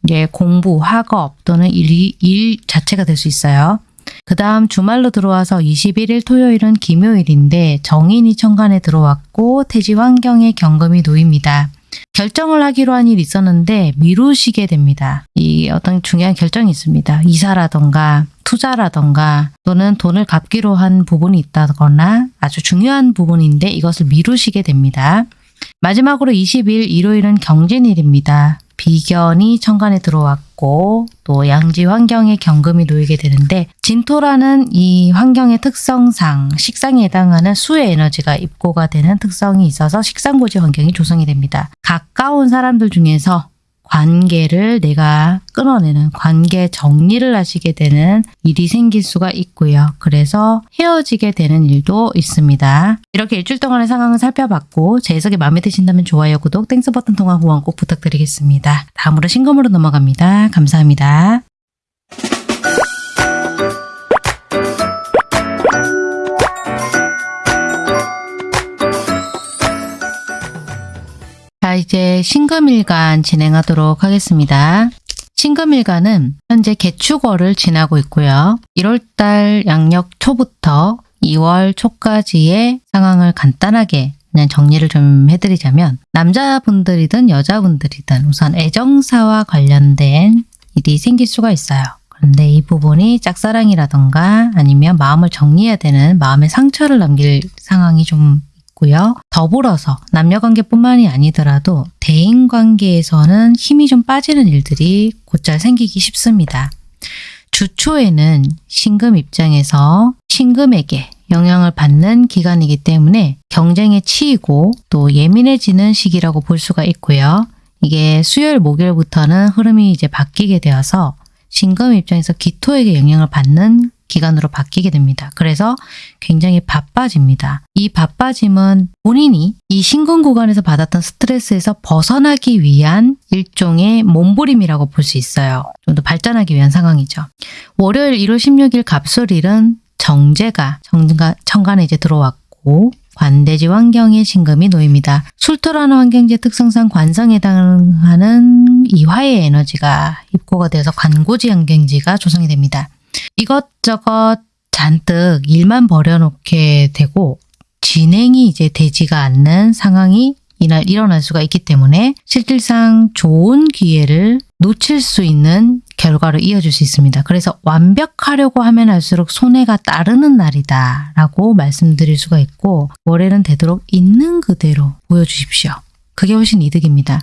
이제 공부, 학업 또는 일, 일 자체가 될 수 있어요. 그 다음 주말로 들어와서 21일 토요일은 김요일인데 정인이 천간에 들어왔고 태지 환경에 경금이 놓입니다. 결정을 하기로 한 일이 있었는데 미루시게 됩니다. 이 어떤 중요한 결정이 있습니다. 이사라던가 투자라던가 또는 돈을 갚기로 한 부분이 있다거나 아주 중요한 부분인데 이것을 미루시게 됩니다. 마지막으로 20일 일요일은 경진일입니다. 비견이 천간에 들어왔고 또 양지 환경에 경금이 놓이게 되는데 진토라는 이 환경의 특성상 식상에 해당하는 수의 에너지가 입고가 되는 특성이 있어서 식상고지 환경이 조성이 됩니다. 가까운 사람들 중에서 관계를 내가 끊어내는 관계 정리를 하시게 되는 일이 생길 수가 있고요. 그래서 헤어지게 되는 일도 있습니다. 이렇게 일주일 동안의 상황을 살펴봤고 제 해석이 마음에 드신다면 좋아요, 구독, Thanks 버튼 통한 후원 꼭 부탁드리겠습니다. 다음으로 신금으로 넘어갑니다. 감사합니다. 이제 신금일간 진행하도록 하겠습니다. 신금일간은 현재 개축월을 지나고 있고요. 1월달 양력 초부터 2월 초까지의 상황을 간단하게 그냥 정리를 좀 해드리자면 남자분들이든 여자분들이든 우선 애정사와 관련된 일이 생길 수가 있어요. 그런데 이 부분이 짝사랑이라던가 아니면 마음을 정리해야 되는 마음의 상처를 남길 상황이 좀 있고요. 더 더불어서 남녀관계뿐만이 아니더라도 대인관계에서는 힘이 좀 빠지는 일들이 곧잘 생기기 쉽습니다. 주초에는 신금 입장에서 신금에게 영향을 받는 기간이기 때문에 경쟁에 치이고 또 예민해지는 시기라고 볼 수가 있고요. 이게 수요일 목요일부터는 흐름이 이제 바뀌게 되어서 신금 입장에서 기토에게 영향을 받는 기간으로 바뀌게 됩니다. 그래서 굉장히 바빠집니다. 이 바빠짐은 본인이 이 신금 구간에서 받았던 스트레스에서 벗어나기 위한 일종의 몸부림이라고 볼 수 있어요. 좀 더 발전하기 위한 상황이죠. 월요일 1월 16일 갑술일은 정제가 정가, 천간에 이제 들어왔고 관대지 환경에 신금이 놓입니다. 술토라는 환경지 특성상 관성에 해당하는 이 화의 에너지가 입고가 되어서 관고지 환경지가 조성이 됩니다. 이것저것 잔뜩 일만 벌여놓게 되고 진행이 이제 되지가 않는 상황이 이날 일어날 수가 있기 때문에 실질상 좋은 기회를 놓칠 수 있는 결과로 이어질 수 있습니다. 그래서 완벽하려고 하면 할수록 손해가 따르는 날이다 라고 말씀드릴 수가 있고 월요일은 되도록 있는 그대로 보여주십시오. 그게 훨씬 이득입니다.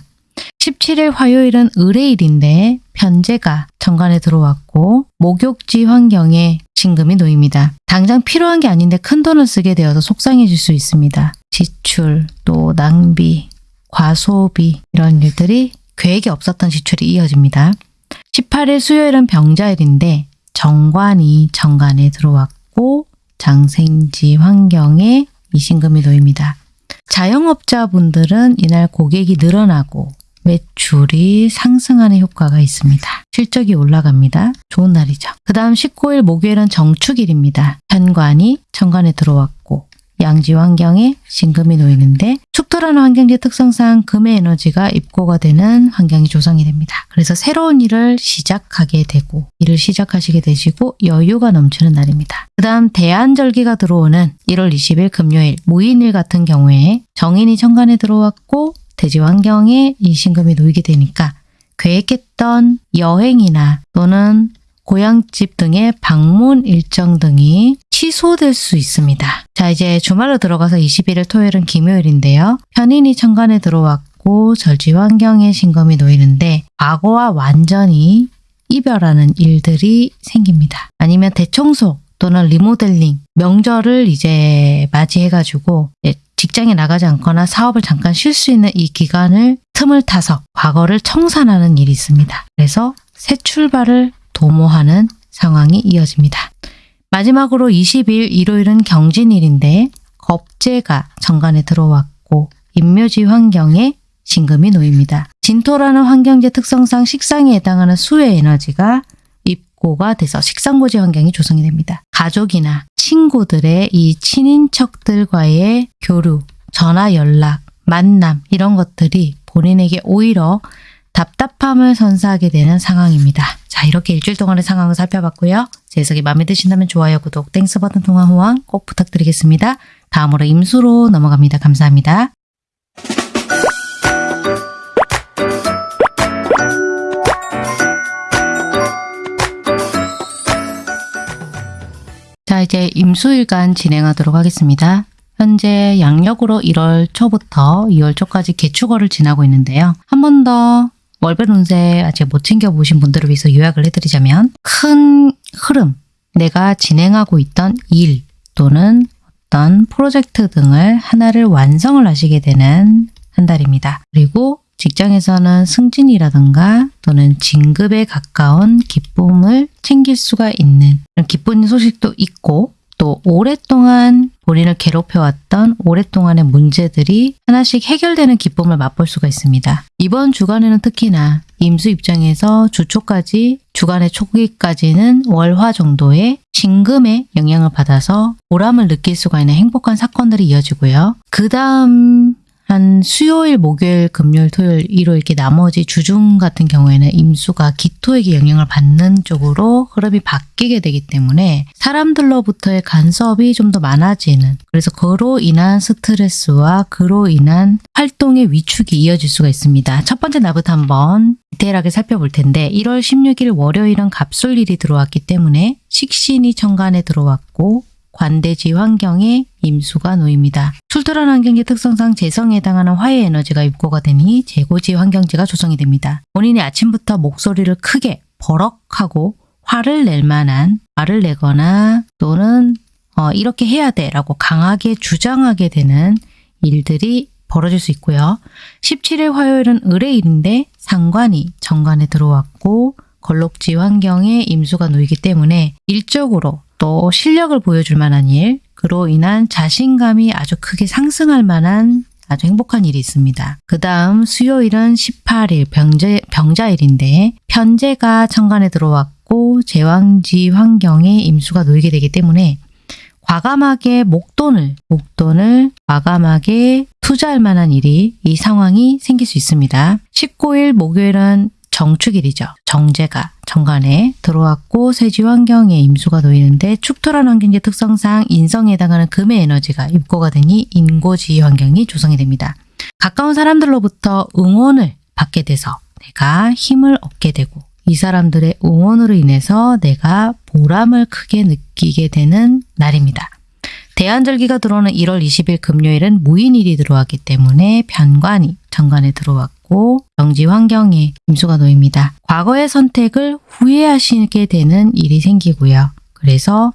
17일 화요일은 의뢰일인데 편제가 정관에 들어왔고 목욕지 환경에 신금이 놓입니다. 당장 필요한 게 아닌데 큰 돈을 쓰게 되어서 속상해질 수 있습니다. 지출, 또 낭비, 과소비 이런 일들이 계획이 없었던 지출이 이어집니다. 18일 수요일은 병자일인데 정관이 정관에 들어왔고 장생지 환경에 이신금이 놓입니다. 자영업자분들은 이날 고객이 늘어나고 매출이 상승하는 효과가 있습니다. 실적이 올라갑니다. 좋은 날이죠. 그 다음 19일 목요일은 정축일입니다. 현관이 천관에 들어왔고 양지 환경에 신금이 놓이는데 축토라는 환경지 특성상 금의 에너지가 입고가 되는 환경이 조성이 됩니다. 그래서 새로운 일을 시작하게 되고 일을 시작하시게 되시고 여유가 넘치는 날입니다. 그 다음 대안절기가 들어오는 1월 20일 금요일 무인일 같은 경우에 정인이 천간에 들어왔고 대지 환경에 이 신금이 놓이게 되니까 계획했던 여행이나 또는 고향집 등의 방문 일정 등이 취소될 수 있습니다. 자 이제 주말로 들어가서 21일 토요일은 김요일인데요. 편인이 천간에 들어왔고 절지 환경에 신금이 놓이는데 과거와 완전히 이별하는 일들이 생깁니다. 아니면 대청소 또는 리모델링, 명절을 이제 맞이해가지고 직장에 나가지 않거나 사업을 잠깐 쉴 수 있는 이 기간을 틈을 타서 과거를 청산하는 일이 있습니다. 그래서 새 출발을 도모하는 상황이 이어집니다. 마지막으로 20일 일요일은 경진일인데 겁재가 정관에 들어왔고 인묘지 환경에 신금이 놓입니다. 진토라는 환경지 특성상 식상에 해당하는 수의 에너지가 입고가 돼서 식상고지 환경이 조성이 됩니다. 가족이나 친구들의 이 친인척들과의 교류, 전화 연락, 만남 이런 것들이 본인에게 오히려 답답함을 선사하게 되는 상황입니다. 자 이렇게 일주일 동안의 상황을 살펴봤고요. 제 해석이 마음에 드신다면 좋아요, 구독, Thanks 버튼 통한 후원 꼭 부탁드리겠습니다. 다음으로 임수로 넘어갑니다. 감사합니다. 자 이제 임수일간 진행하도록 하겠습니다. 현재 양력으로 1월 초부터 2월 초까지 개축월을 지나고 있는데요. 한 번 더 월별 운세 아직 못 챙겨보신 분들을 위해서 요약을 해드리자면 큰 흐름, 내가 진행하고 있던 일 또는 어떤 프로젝트 등을 하나를 완성을 하시게 되는 한 달입니다. 그리고 직장에서는 승진이라든가 또는 진급에 가까운 기쁨을 챙길 수가 있는 기쁜 소식도 있고 또 오랫동안 본인을 괴롭혀왔던 오랫동안의 문제들이 하나씩 해결되는 기쁨을 맛볼 수가 있습니다. 이번 주간에는 특히나 임수 입장에서 주초까지 주간의 초기까지는 월화 정도의 진금의 영향을 받아서 보람을 느낄 수가 있는 행복한 사건들이 이어지고요. 그 다음 한 수요일, 목요일, 금요일, 토요일, 일요일 이렇게 나머지 주중 같은 경우에는 임수가 기토에게 영향을 받는 쪽으로 흐름이 바뀌게 되기 때문에 사람들로부터의 간섭이 좀 더 많아지는 그래서 그로 인한 스트레스와 그로 인한 활동의 위축이 이어질 수가 있습니다. 첫 번째 날부터 한번 디테일하게 살펴볼 텐데 1월 16일 월요일은 갑술일이 들어왔기 때문에 식신이 천간에 들어왔고 관대지 환경에 임수가 놓입니다. 출토란 환경지 특성상 재성에 해당하는 화의 에너지가 입고가 되니 재고지 환경지가 조성이 됩니다. 본인이 아침부터 목소리를 크게 버럭하고 화를 낼 만한 화를 내거나 또는 어, 이렇게 해야 돼 라고 강하게 주장하게 되는 일들이 벌어질 수 있고요. 17일 화요일은 을의일인데 상관이 정관에 들어왔고 걸록지 환경에 임수가 놓이기 때문에 일적으로 또 실력을 보여줄 만한 일, 그로 인한 자신감이 아주 크게 상승할 만한 아주 행복한 일이 있습니다. 그 다음 수요일은 18일 병제, 병자일인데 편제가 천간에 들어왔고 제왕지 환경에 임수가 놓이게 되기 때문에 과감하게 목돈을 목돈을 과감하게 투자할 만한 일이 이 상황이 생길 수 있습니다. 19일 목요일은 정축일이죠. 정제가 정관에 들어왔고 세지 환경에 임수가 놓이는데 축토란 환경의 특성상 인성에 해당하는 금의 에너지가 입고가 되니 인고지 환경이 조성이 됩니다. 가까운 사람들로부터 응원을 받게 돼서 내가 힘을 얻게 되고 이 사람들의 응원으로 인해서 내가 보람을 크게 느끼게 되는 날입니다. 대한절기가 들어오는 1월 20일 금요일은 무인일이 들어왔기 때문에 편관이 정관에 들어왔고 정지 환경에 임수가 놓입니다. 과거의 선택을 후회하시게 되는 일이 생기고요. 그래서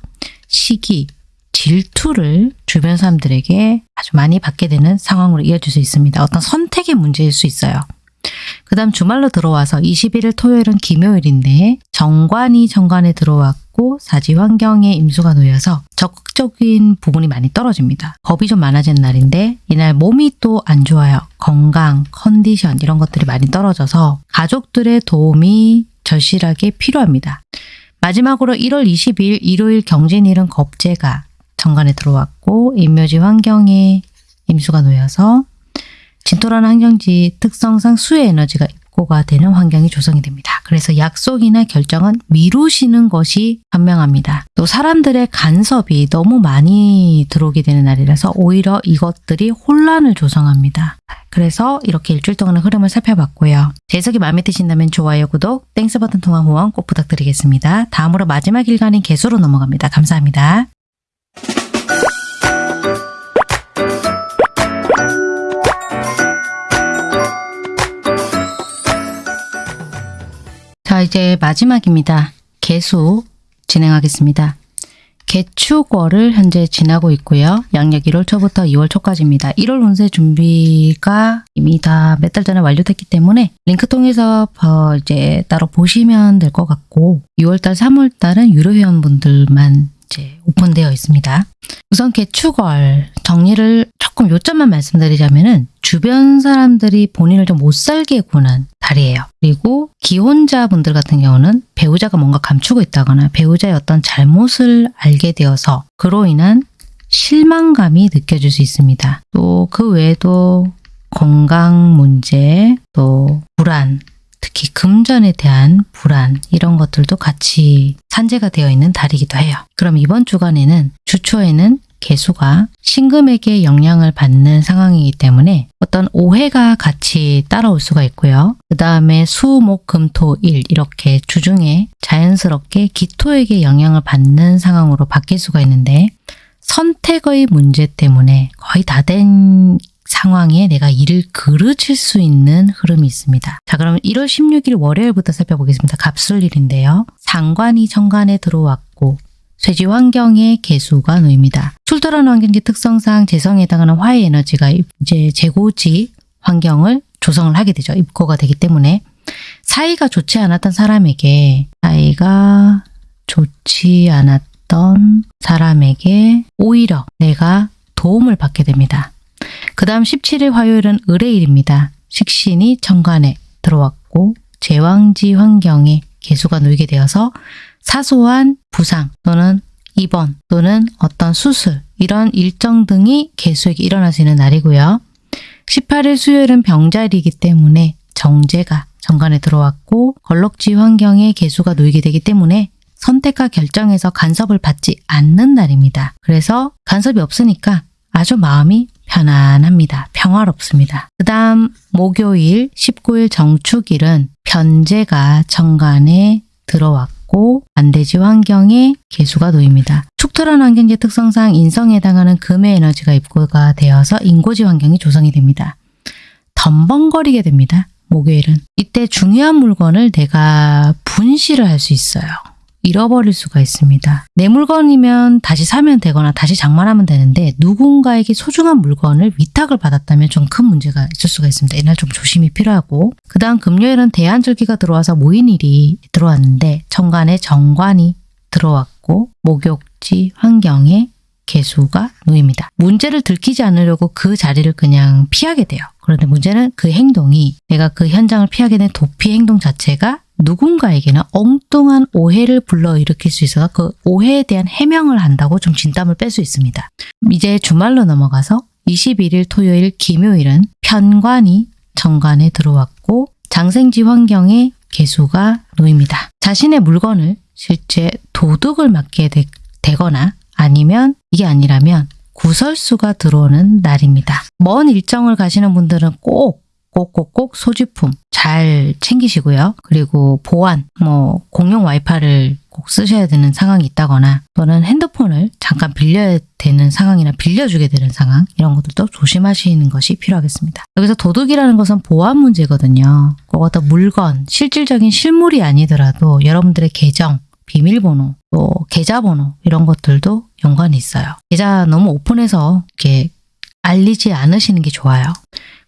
시기, 질투를 주변 사람들에게 아주 많이 받게 되는 상황으로 이어질 수 있습니다. 어떤 선택의 문제일 수 있어요. 그 다음 주말로 들어와서 21일 토요일은 김요일인데 정관이 정관에 들어왔고 사지 환경에 임수가 놓여서 적극적인 부분이 많이 떨어집니다. 겁이 좀 많아지는 날인데 이날 몸이 또 안 좋아요. 건강, 컨디션 이런 것들이 많이 떨어져서 가족들의 도움이 절실하게 필요합니다. 마지막으로 1월 20일 일요일 경진일은 겁재가 천간에 들어왔고 입묘지 환경에 임수가 놓여서 진토라는 환경지 특성상 수의 에너지가 입고가 되는 환경이 조성이 됩니다. 그래서 약속이나 결정은 미루시는 것이 현명합니다. 또 사람들의 간섭이 너무 많이 들어오게 되는 날이라서 오히려 이것들이 혼란을 조성합니다. 그래서 이렇게 일주일 동안의 흐름을 살펴봤고요. 제 해석이 마음에 드신다면 좋아요, 구독, Thanks 버튼 통한 후원 꼭 부탁드리겠습니다. 다음으로 마지막 일간인 계수로 넘어갑니다. 감사합니다. 자, 이제 마지막입니다. 개수 진행하겠습니다. 개축월을 현재 지나고 있고요. 양력 1월 초부터 2월 초까지입니다. 1월 운세 준비가 이미 다 몇 달 전에 완료됐기 때문에 링크 통해서 어 이제 따로 보시면 될 것 같고 6월달, 3월달은 유료 회원분들만 이제 오픈되어 있습니다. 우선 개축월 정리를 조금 요점만 말씀드리자면 은 주변 사람들이 본인을 좀 못 살게 구는 달이에요. 그리고 기혼자분들 같은 경우는 배우자가 뭔가 감추고 있다거나 배우자의 어떤 잘못을 알게 되어서 그로 인한 실망감이 느껴질 수 있습니다. 또 그 외에도 건강 문제, 또 불안, 특히 금전에 대한 불안 이런 것들도 같이 산재가 되어 있는 달이기도 해요. 그럼 이번 주간에는 주초에는 개수가 신금에게 영향을 받는 상황이기 때문에 어떤 오해가 같이 따라올 수가 있고요. 그 다음에 수, 목, 금, 토, 일 이렇게 주중에 자연스럽게 기토에게 영향을 받는 상황으로 바뀔 수가 있는데 선택의 문제 때문에 거의 다 된 상황에 내가 일을 그르칠 수 있는 흐름이 있습니다. 자 그럼 1월 16일 월요일부터 살펴보겠습니다. 갑술일인데요. 상관이 정관에 들어왔고 쇠지 환경에 개수가 놓입니다. 출토라는 환경지 특성상 재성에 해당하는 화의 에너지가 이제 재고지 환경을 조성을 하게 되죠. 입고가 되기 때문에 사이가 좋지 않았던 사람에게 사이가 좋지 않았던 사람에게 오히려 내가 도움을 받게 됩니다. 그 다음 17일 화요일은 을의일입니다. 식신이 정관에 들어왔고 제왕지 환경에 개수가 놓이게 되어서 사소한 부상 또는 입원 또는 어떤 수술 이런 일정 등이 개수에게 있는 날이고요. 18일 수요일은 병자일이기 때문에 정제가 정관에 들어왔고 걸럭지 환경에 개수가 놓이게 되기 때문에 선택과 결정에서 간섭을 받지 않는 날입니다. 그래서 간섭이 없으니까 아주 마음이 편안합니다. 평화롭습니다. 그 다음 목요일 19일 정축일은 편제가 정관에 들어왔고 들어왔고 반대지 환경에 개수가 놓입니다. 축토란 환경지 특성상 인성에 해당하는 금의 에너지가 입고가 되어서 인고지 환경이 조성이 됩니다. 덤벙거리게 됩니다. 목요일은. 이때 중요한 물건을 내가 분실을 할 수 있어요. 잃어버릴 수가 있습니다. 내 물건이면 다시 사면 되거나 다시 장만하면 되는데 누군가에게 소중한 물건을 위탁을 받았다면 좀 큰 문제가 있을 수가 있습니다. 이날 좀 조심이 필요하고 그 다음 금요일은 대한절기가 들어와서 모인일이 들어왔는데 정관에 정관이 들어왔고 목욕지 환경에 개수가 놓입니다. 문제를 들키지 않으려고 그 자리를 그냥 피하게 돼요. 그런데 문제는 그 행동이 내가 그 현장을 피하게 된 도피 행동 자체가 누군가에게는 엉뚱한 오해를 불러일으킬 수 있어서 그 오해에 대한 해명을 한다고 좀 진땀을 뺄 수 있습니다. 이제 주말로 넘어가서 21일 토요일 김요일은 편관이 정관에 들어왔고 장생지 환경에 개수가 놓입니다. 자신의 물건을 실제 도둑을 맞게 되, 되거나 아니면 이게 아니라면 구설수가 들어오는 날입니다. 먼 일정을 가시는 분들은 꼭 꼭꼭꼭 소지품 잘 챙기시고요. 그리고 보안, 뭐 공용 와이파이를 꼭 쓰셔야 되는 상황이 있다거나 또는 핸드폰을 잠깐 빌려야 되는 상황이나 빌려주게 되는 상황 이런 것들도 조심하시는 것이 필요하겠습니다. 여기서 도둑이라는 것은 보안 문제거든요. 꼭 어떤 물건, 실질적인 실물이 아니더라도 여러분들의 계정, 비밀번호, 또 계좌번호 이런 것들도 연관이 있어요. 계좌 너무 오픈해서 이렇게 알리지 않으시는 게 좋아요.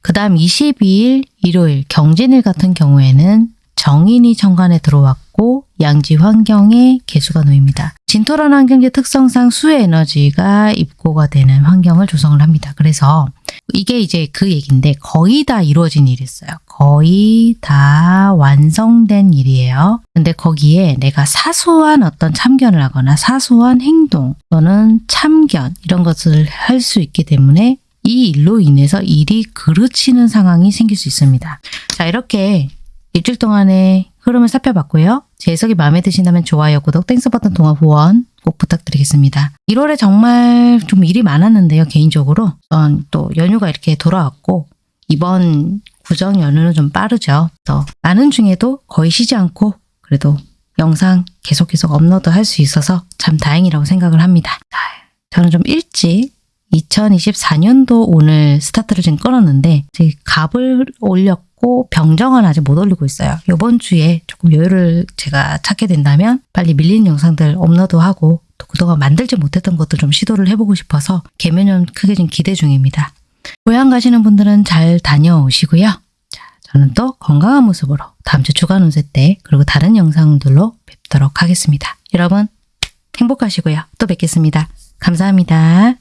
그 다음 22일 일요일 경진일 같은 경우에는 정인이 정관에 들어왔고 양지 환경에 개수가 놓입니다. 진토란 환경지 특성상 수의 에너지가 입고가 되는 환경을 조성을 합니다. 그래서 이게 이제 그 얘기인데 거의 다 이루어진 일이었어요. 거의 다 완성된 일이에요. 근데 거기에 내가 사소한 어떤 참견을 하거나 사소한 행동 또는 참견 이런 것을 할 수 있기 때문에 이 일로 인해서 일이 그르치는 상황이 생길 수 있습니다. 자 이렇게 일주일 동안의 흐름을 살펴봤고요. 제 해석이 마음에 드신다면 좋아요, 구독, Thanks 버튼 통한 후원 꼭 부탁드리겠습니다. 1월에 정말 좀 일이 많았는데요. 개인적으로 전 또 연휴가 이렇게 돌아왔고 이번 구정 연휴는 좀 빠르죠. 또 많은 중에도 거의 쉬지 않고 그래도 영상 계속 계속 업로드 할 수 있어서 참 다행이라고 생각을 합니다. 저는 좀 일찍 2024년도 오늘 스타트를 지금 끊었는데 갑을 올렸고 병정은 아직 못 올리고 있어요. 이번 주에 조금 여유를 제가 찾게 된다면 빨리 밀린 영상들 업로드하고 또 그동안 만들지 못했던 것도 좀 시도를 해보고 싶어서 개면연 크게 좀 기대 중입니다. 고향 가시는 분들은 잘 다녀오시고요. 자, 저는 또 건강한 모습으로 다음 주 주간 운세 때 그리고 다른 영상들로 뵙도록 하겠습니다. 여러분 행복하시고요. 또 뵙겠습니다. 감사합니다.